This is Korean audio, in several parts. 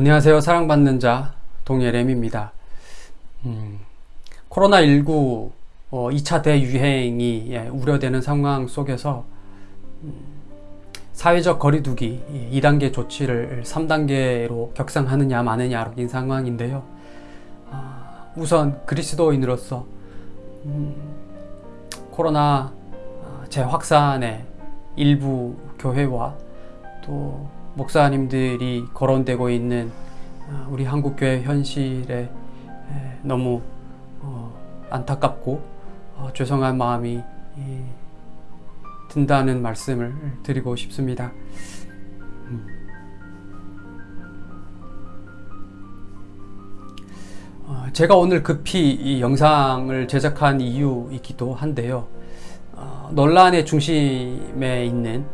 안녕하세요. 사랑받는 자 동예렘입니다. 음, 코로나19 어, 2차 대유행이 예, 우려되는 상황 속에서 음, 사회적 거리두기 2단계 조치를 3단계로 격상하느냐 마느냐 인 상황인데요. 아, 우선 그리스도인으로서 음, 코로나 아, 재확산의 일부 교회와 또 목사님들이 거론되고 있는 아, 우리 한국교회 현실에 너무 어, 안타깝고 어, 죄송한 마음이 든다는 말씀을 드리고 싶습니다. 음. 어, 제가 오늘 급히 이 영상을 제작한 이유이기도 한데요. 논란의 중심에 있는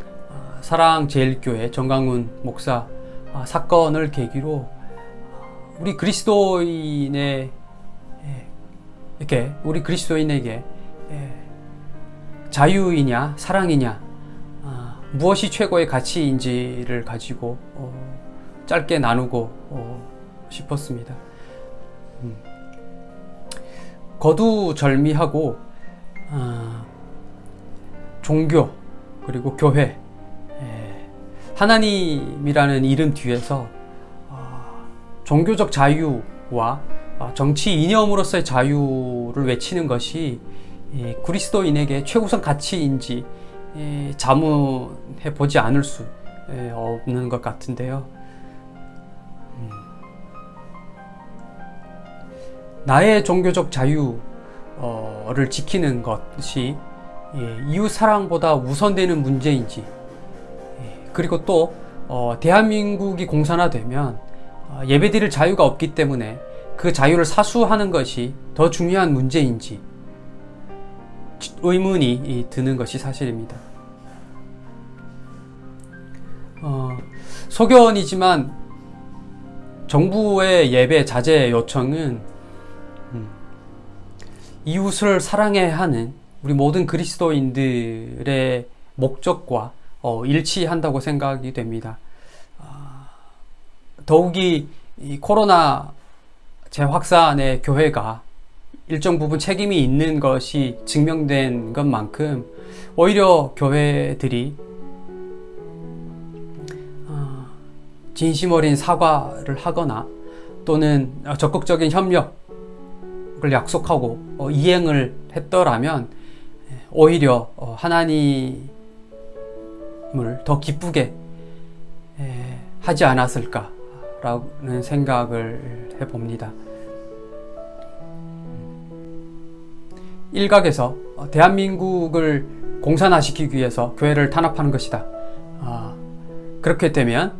사랑제일교회 정강훈 목사 아, 사건을 계기로 우리 그리스도인의 예, 이렇게 우리 그리스도인에게 예, 자유이냐 사랑이냐 아, 무엇이 최고의 가치인지를 가지고 어, 짧게 나누고 어, 싶었습니다. 음. 거두절미하고 아, 종교 그리고 교회 하나님이라는 이름 뒤에서 어, 종교적 자유와 어, 정치 이념으로서의 자유를 외치는 것이 그리스도인에게 최우선 가치인지 자문해 보지 않을 수 없는 것 같은데요. 음. 나의 종교적 자유를 지키는 것이 이웃 사랑보다 우선되는 문제인지 그리고 또 어, 대한민국이 공산화되면 어, 예배드릴 자유가 없기 때문에 그 자유를 사수하는 것이 더 중요한 문제인지 의문이 드는 것이 사실입니다. 어, 소견이지만 정부의 예배 자제 요청은 음, 이웃을 사랑해야 하는 우리 모든 그리스도인들의 목적과 어, 일치한다고 생각이 됩니다. 아, 더욱이 코로나 재확산의 교회가 일정 부분 책임이 있는 것이 증명된 것만큼 오히려 교회들이 아, 진심 어린 사과를 하거나 또는 적극적인 협력을 약속하고 어, 이행을 했더라면 오히려 어, 하나님 삶을 더 기쁘게 하지 않았을까 라는 생각을 해봅니다. 일각에서 대한민국을 공산화시키기 위해서 교회를 탄압하는 것이다. 아, 그렇게 되면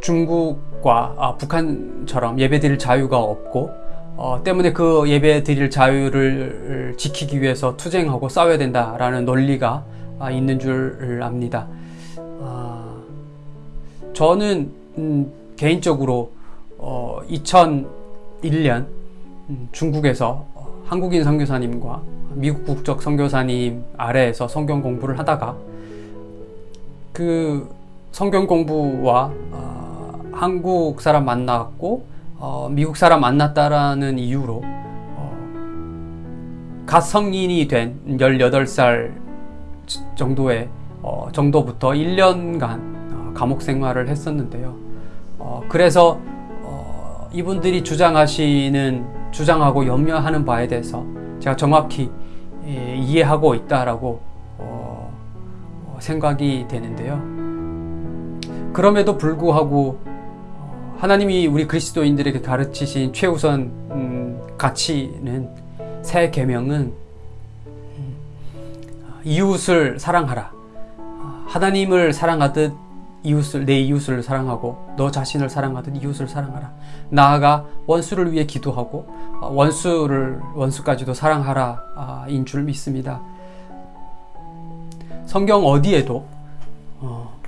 중국과 아, 북한처럼 예배드릴 자유가 없고 어, 때문에 그 예배드릴 자유를 지키기 위해서 투쟁하고 싸워야 된다라는 논리가 아, 있는 줄 압니다. 아, 저는 음, 개인적으로 어, 2001년 음, 중국에서 한국인 선교사님과 미국 국적 선교사님 아래에서 성경 공부를 하다가 그 성경 공부와 어, 한국 사람 만났고 어, 미국 사람 만났다라는 이유로 어, 갓 성인이 된 18살 정도의 어, 정도부터 1년간 어, 감옥 생활을 했었는데요. 어, 그래서 어, 이분들이 주장하시는 주장하고 염려하는 바에 대해서 제가 정확히 예, 이해하고 있다라고 어, 어, 생각이 되는데요. 그럼에도 불구하고 하나님이 우리 그리스도인들에게 가르치신 최우선 음, 가치는 새 계명은 이웃을 사랑하라. 하나님을 사랑하듯 이웃을 내 이웃을 사랑하고 너 자신을 사랑하듯 이웃을 사랑하라. 나아가 원수를 위해 기도하고 원수를 원수까지도 사랑하라 아, 인줄 믿습니다. 성경 어디에도 어,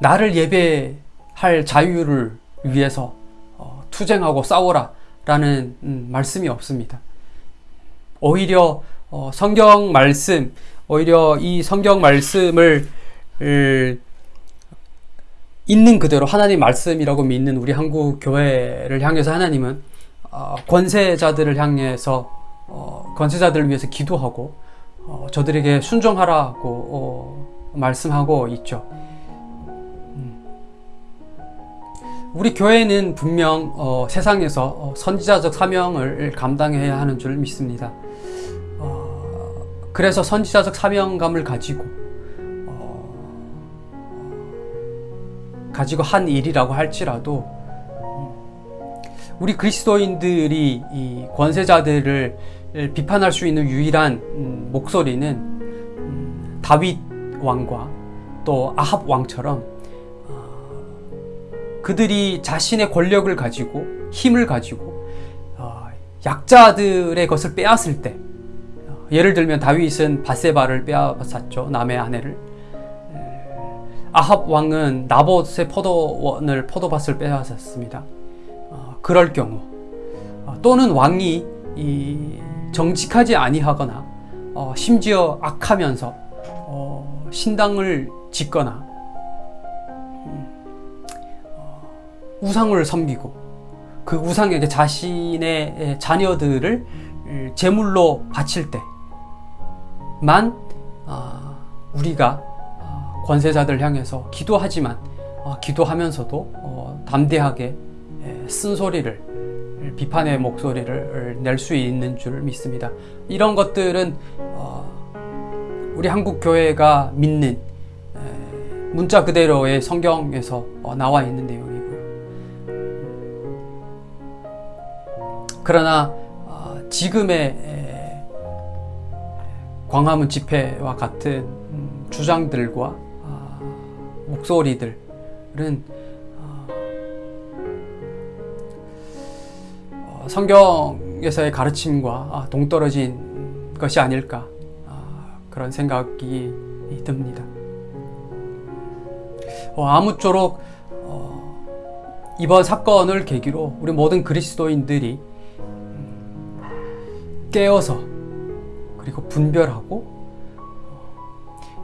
나를 예배할 자유를 위해서 어, 투쟁하고 싸워라 라는 음, 말씀이 없습니다. 오히려 어, 성경 말씀, 오히려 이 성경 말씀을 있는 그대로 하나님 말씀이라고 믿는 우리 한국 교회를 향해서 하나님은 어, 권세자들을 향해서 어, 권세자들을 위해서 기도하고 어, 저들에게 순종하라고 어, 말씀하고 있죠. 음. 우리 교회는 분명 어, 세상에서 어, 선지자적 사명을 감당해야 하는 줄 믿습니다. 어, 그래서 선지자적 사명감을 가지고 어, 가지고 한 일이라고 할지라도 음, 우리 그리스도인들이 이 권세자들을 비판할 수 있는 유일한 음, 목소리는 음, 다윗 왕과 또 아합 왕처럼 어, 그들이 자신의 권력을 가지고 힘을 가지고 어, 약자들의 것을 빼앗을 때 어, 예를 들면 다윗은 바세바를 빼앗았죠 남의 아내를 아합 왕은 나봇의 포도원을 포도밭을 빼앗았습니다. 그럴 경우 또는 왕이 정직하지 아니하거나 심지어 악하면서 신당을 짓거나 음, 우상을 섬기고 그 우상에게 자신의 자녀들을 제물로 바칠 때 만 아, 우리가 권세자들 향해서 기도하지만 어, 기도하면서도 어, 담대하게 쓴소리를 비판의 목소리를 낼 수 있는 줄 믿습니다. 이런 것들은 어, 우리 한국 교회가 믿는 문자 그대로의 성경에서 나와 있는 내용이고요. 그러나 지금의 광화문 집회와 같은 음, 주장들과 목소리들은 어, 성경에서의 가르침과 아, 동떨어진 것이 아닐까 아, 그런 생각이 듭니다. 어, 아무쪼록 어, 이번 사건을 계기로 우리 모든 그리스도인들이 음, 깨어서 그리고 분별하고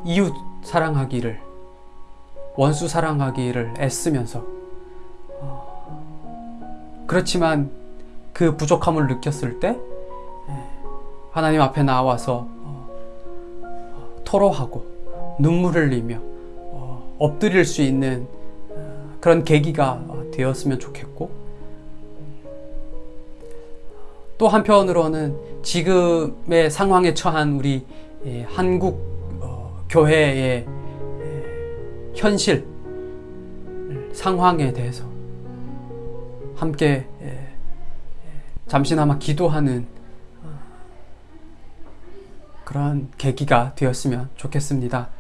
이웃 사랑하기를 원수 사랑하기를 애쓰면서 어, 그렇지만 그 부족함을 느꼈을 때 예, 하나님 앞에 나와서 어, 어, 토로하고 눈물을 흘리며 엎드릴 수 있는 그런 계기가 되었으면 좋겠고 또 한편으로는 지금의 상황에 처한 우리 예, 한국 교회의 현실, 상황에 대해서 함께 예, 예, 잠시나마 기도하는 어, 그런 계기가 되었으면 좋겠습니다.